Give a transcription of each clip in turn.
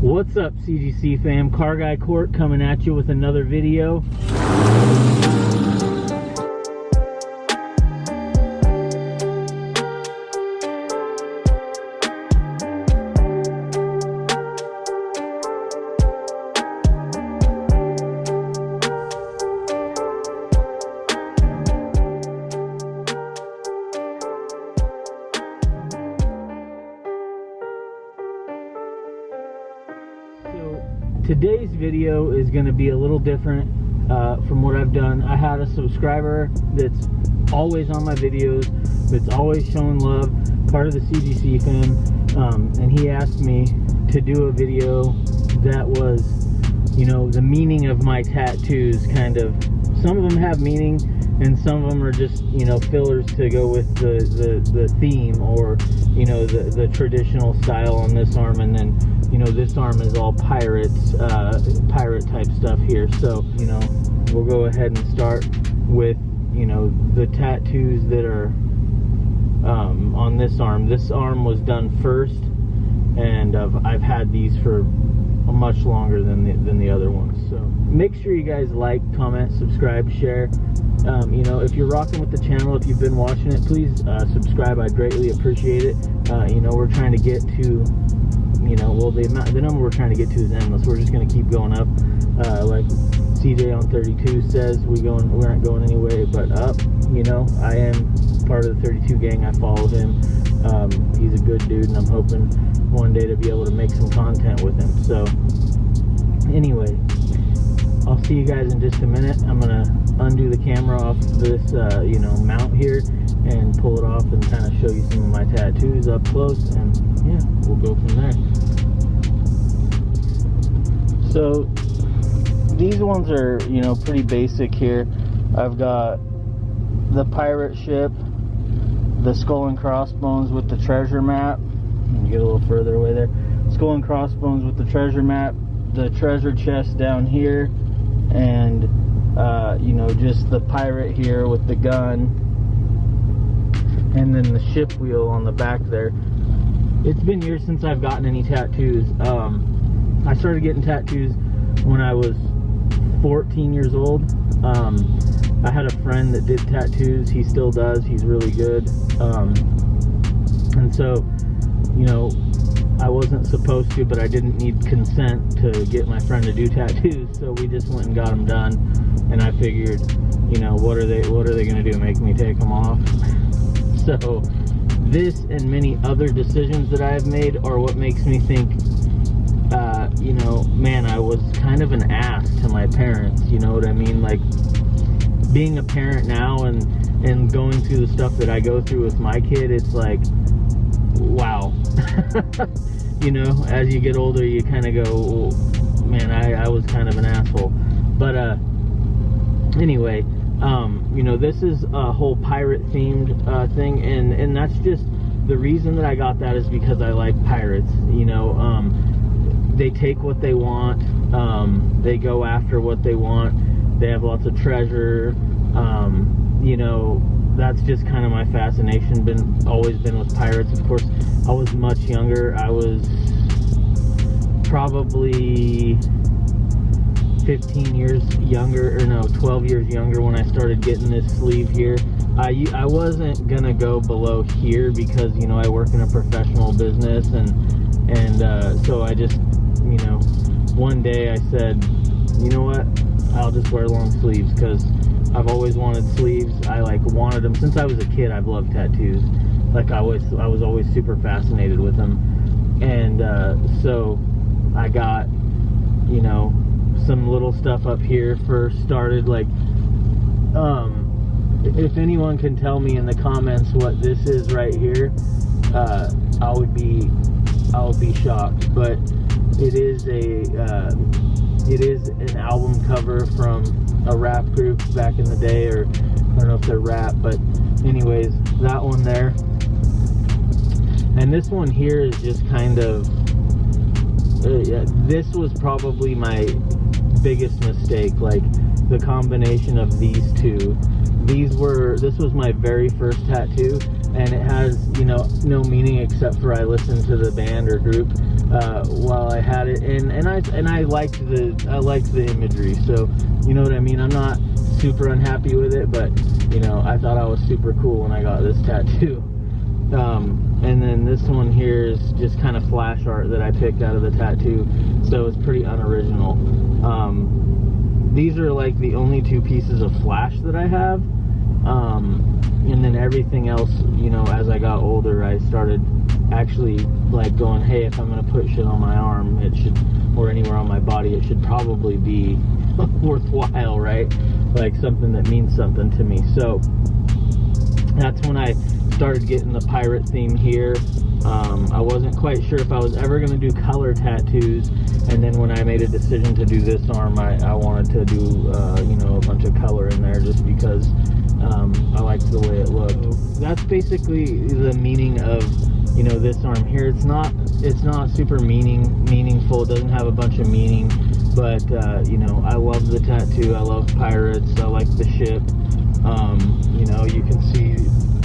What's up, CGC fam? Car Guy Court coming at you with another video. Today's video is going to be a little different uh, from what I've done. I had a subscriber that's always on my videos, that's always showing love, part of the CGC fam, um, and he asked me to do a video that was, you know, the meaning of my tattoos. Kind of, some of them have meaning, and some of them are just, you know, fillers to go with the the, the theme or, you know, the the traditional style on this arm, and then you know this arm is all pirates uh, pirate type stuff here. So you know we'll go ahead and start with you know the tattoos that are um, on this arm. This arm was done first and I've, I've had these for much longer than the, than the other ones. So make sure you guys like comment subscribe share. Um, you know if you're rocking with the channel if you've been watching it please uh, subscribe. I greatly appreciate it. Uh, you know we're trying to get to you know, well, the amount, the number we're trying to get to is endless. We're just going to keep going up. Uh, like CJ on 32 says, we going, we aren't going anywhere but up. You know, I am part of the 32 gang. I follow him. Um, he's a good dude, and I'm hoping one day to be able to make some content with him. So, anyway, I'll see you guys in just a minute. I'm gonna undo the camera off this, uh, you know, mount here and pull it off and kind of show you some of my tattoos up close and yeah we'll go from there. So these ones are you know pretty basic here. I've got the pirate ship the skull and crossbones with the treasure map. Get a little further away there. Skull and crossbones with the treasure map the treasure chest down here and uh, you know just the pirate here with the gun and then the ship wheel on the back there. It's been years since I've gotten any tattoos. Um, I started getting tattoos when I was 14 years old. Um, I had a friend that did tattoos. He still does. He's really good. Um, and so, you know, I wasn't supposed to, but I didn't need consent to get my friend to do tattoos. So we just went and got them done. And I figured, you know, what are they? What are they going to do? Make me take them off? So this and many other decisions that I have made are what makes me think, uh, you know, man, I was kind of an ass to my parents. You know what I mean? Like being a parent now and and going through the stuff that I go through with my kid, it's like, wow. you know, as you get older, you kind of go, man, I, I was kind of an asshole. But uh, anyway um, you know, this is a whole pirate themed uh, thing, and and that's just the reason that I got that is because I like pirates. You know, um, they take what they want, um, they go after what they want, they have lots of treasure. Um, you know, that's just kind of my fascination. Been always been with pirates. Of course, I was much younger. I was probably 15 years younger, or no, 12 years younger when I started getting this sleeve here. I, I wasn't gonna go below here because, you know, I work in a professional business and, and uh, so I just, you know, one day I said, you know what, I'll just wear long sleeves because I've always wanted sleeves. I like wanted them since I was a kid. I've loved tattoos. Like I was, I was always super fascinated with them, and uh, so I got, you know, some little stuff up here first started like um if anyone can tell me in the comments what this is right here uh i would be i would be shocked. But it is a uh, it is an album cover from a rap group back in the day or i don't know if they're rap but anyways that one there. And this one here is just kind of uh, this was probably my biggest mistake like the combination of these two these were this was my very first tattoo and it has you know no meaning except for I listened to the band or group uh, while I had it, and and I and I liked the I liked the imagery. So you know what I mean. I'm not super unhappy with it, but you know I thought I was super cool when I got this tattoo. Um, and then this one here is just kind of flash art that I picked out of the tattoo, so it's pretty unoriginal. Um, these are like the only two pieces of flash that I have. Um, and then everything else, you know, as I got older, I started actually like going, hey, if I'm gonna put shit on my arm, it should, or anywhere on my body, it should probably be worthwhile, right? Like something that means something to me. So that's when I started getting the pirate theme here. Um, I wasn't quite sure if I was ever going to do color tattoos, and then when I made a decision to do this arm, I, I wanted to do, uh, you know, a bunch of color in there just because um, I liked the way it looked. That's basically the meaning of, you know, this arm here. It's not, it's not super meaning meaningful. It doesn't have a bunch of meaning, but uh, you know, I love the tattoo. I love pirates. I like the ship. Um, you know, you can see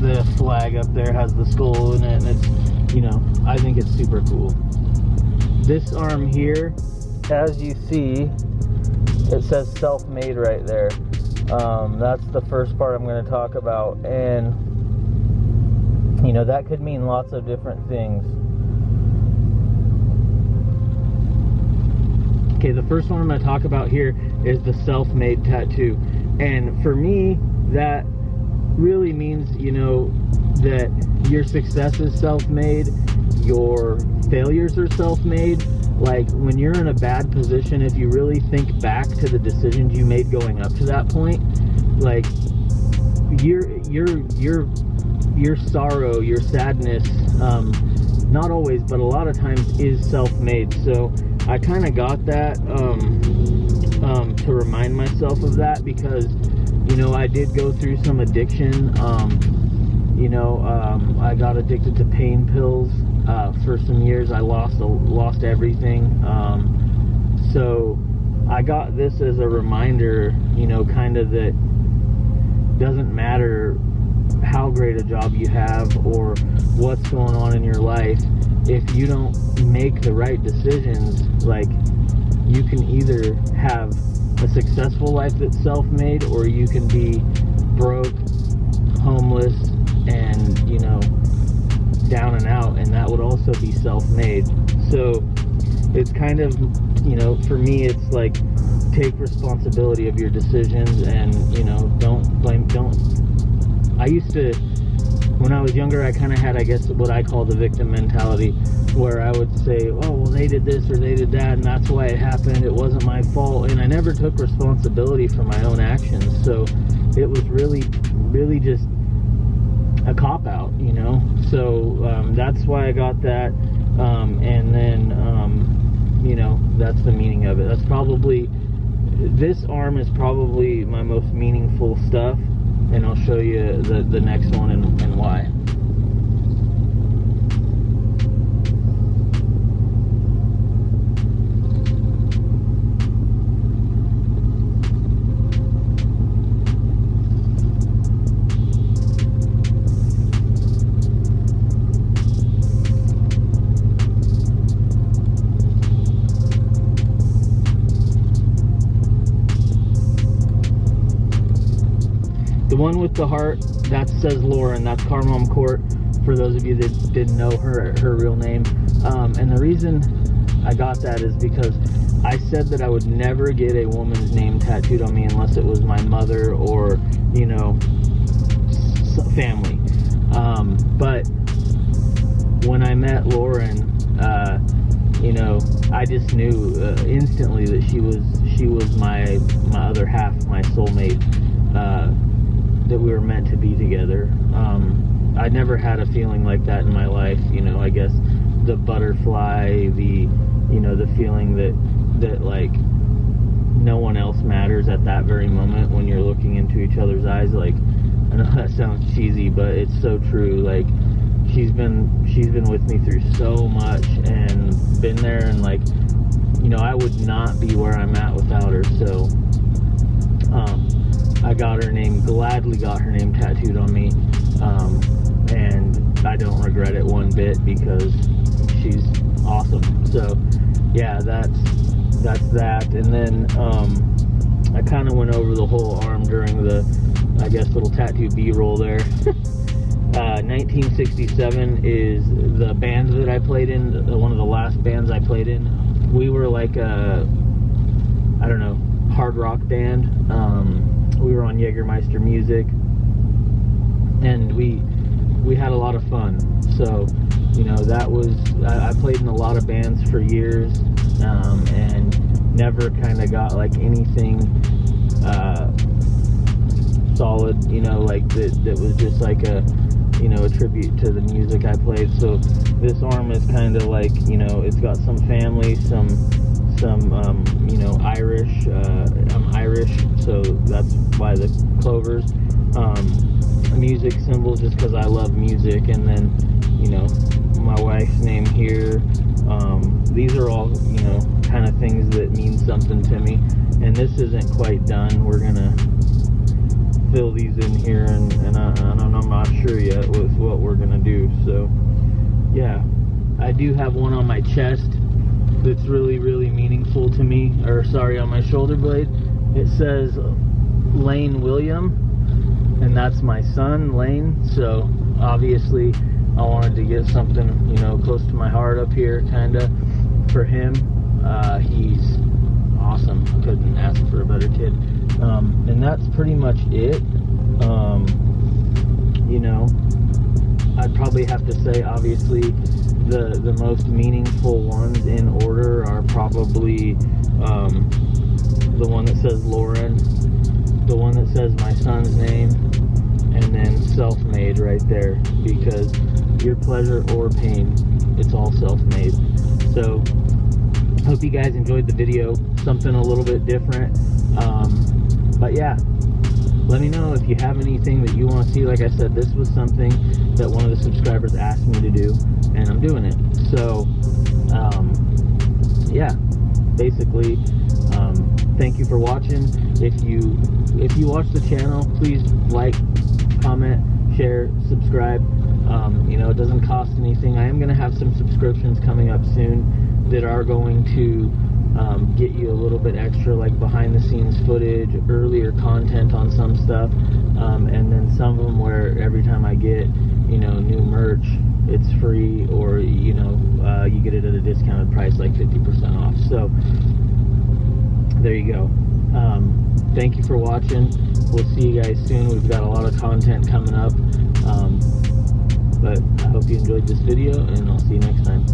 the flag up there has the skull in it, and it's, you know, I think it's super cool. This arm here, as you see, it says self-made right there. Um, that's the first part I'm going to talk about, and you know that could mean lots of different things. Okay, the first one I'm going to talk about here is the self-made tattoo, and for me, that really means, you know, that your success is self-made, your failures are self-made. Like when you're in a bad position, if you really think back to the decisions you made going up to that point, like your your your your sorrow, your sadness, um, not always, but a lot of times is self-made. So I kind of got that um, um, to remind myself of that because you know, I did go through some addiction. Um, you know, um, I got addicted to pain pills uh, for some years. I lost lost everything. Um, so I got this as a reminder. You know, kind of that doesn't matter how great a job you have or what's going on in your life. If you don't make the right decisions, like you can either have a successful life that's self-made or you can be broke homeless and you know down and out and that would also be self-made so it's kind of you know for me it's like take responsibility of your decisions and you know don't blame don't i used to when i was younger i kind of had i guess what i call the victim mentality where I would say, oh, well, they did this or they did that, and that's why it happened. It wasn't my fault. And I never took responsibility for my own actions. So it was really, really just a cop out, you know? So um, that's why I got that. Um, and then, um, you know, that's the meaning of it. That's probably, this arm is probably my most meaningful stuff. And I'll show you the, the next one and, and why. One with the heart, that says Lauren. That's Carmel Court, for those of you that didn't know her, her real name. Um, and the reason I got that is because I said that I would never get a woman's name tattooed on me unless it was my mother or, you know, family. Um, but when I met Lauren, uh, you know, I just knew uh, instantly that she was she was my my other half, my soulmate. Uh, that we were meant to be together. Um, I never had a feeling like that in my life. You know, I guess the butterfly, the you know, the feeling that that like no one else matters at that very moment when you're looking into each other's eyes. Like, I know that sounds cheesy, but it's so true. Like, she's been she's been with me through so much and been there and like, you know, I would not be where I'm at without her. So, um, I got her name, gladly got her name tattooed on me. Um, and I don't regret it one bit because she's awesome. So yeah, that's that's that. And then um, I kind of went over the whole arm during the, I guess, little tattoo B-roll there. uh, 1967 is the band that I played in, one of the last bands I played in. We were like a, I don't know, hard rock band. Um, we were on Jägermeister music, and we we had a lot of fun. So, you know, that was I, I played in a lot of bands for years, um, and never kind of got like anything uh, solid. You know, like that that was just like a you know, a tribute to the music I played. So this arm is kind of like, you know, it's got some family, some, some, um, you know, Irish. Uh, I'm Irish, so that's why the clovers. Um, music symbols, just because I love music, and then, you know, my wife's name here. Um, these are all, you know, kind of things that mean something to me. And this isn't quite done. We're gonna fill these in here and, and, I, and I'm not sure yet with what we're gonna do so yeah I do have one on my chest that's really really meaningful to me or sorry on my shoulder blade. It says Lane William and that's my son Lane. So obviously I wanted to get something you know close to my heart up here kinda for him. Uh, he's awesome. Couldn't ask for a better kid. Um, and that's pretty much it. Um, you know, I'd probably have to say, obviously, the the most meaningful ones in order are probably um, the one that says Lauren, the one that says my son's name, and then self-made right there because your pleasure or pain, it's all self-made. So, hope you guys enjoyed the video. Something a little bit different. Um, but yeah, let me know if you have anything that you want to see. Like I said, this was something that one of the subscribers asked me to do, and I'm doing it. So, um, yeah, basically, um, thank you for watching. If you if you watch the channel, please like, comment, share, subscribe. Um, you know, it doesn't cost anything. I am going to have some subscriptions coming up soon that are going to um, get you a little bit extra like behind the scenes footage, earlier content on some stuff, um, and then some of them where every time I get, you know, new merch, it's free or, you know, uh, you get it at a discounted price like 50% off. So there you go. Um, thank you for watching. We'll see you guys soon. We've got a lot of content coming up. Um, but I hope you enjoyed this video and I'll see you next time.